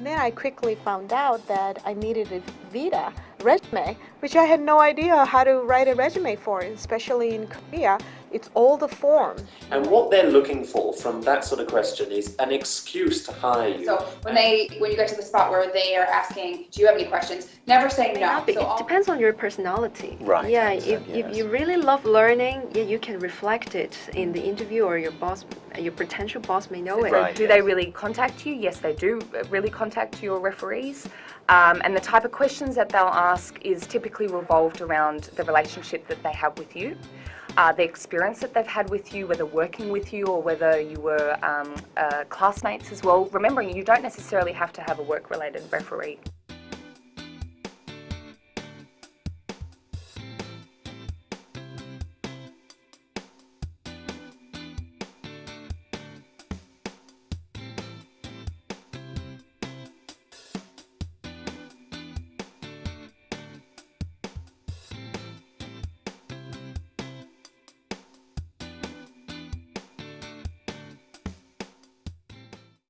Then I quickly found out that I needed a Vita resume, which I had no idea how to write a resume for, especially in Korea. It's all the form. And what they're looking for from that sort of question is an excuse to hire you. So when they, when you get to the spot where they are asking, do you have any questions? Never say no. But So it depends on your personality. Right, Yeah, if, understand, if you really love learning, yeah, you can reflect it in the interview or your boss, your potential boss may know it. Right. Do they really contact you? Yes, they do really contact your referees. Um, and the type of questions that they'll ask is typically revolved around the relationship that they have with you, uh, the experience that they've had with you, whether working with you or whether you were um, uh, classmates as well. Remembering you don't necessarily have to have a work related referee.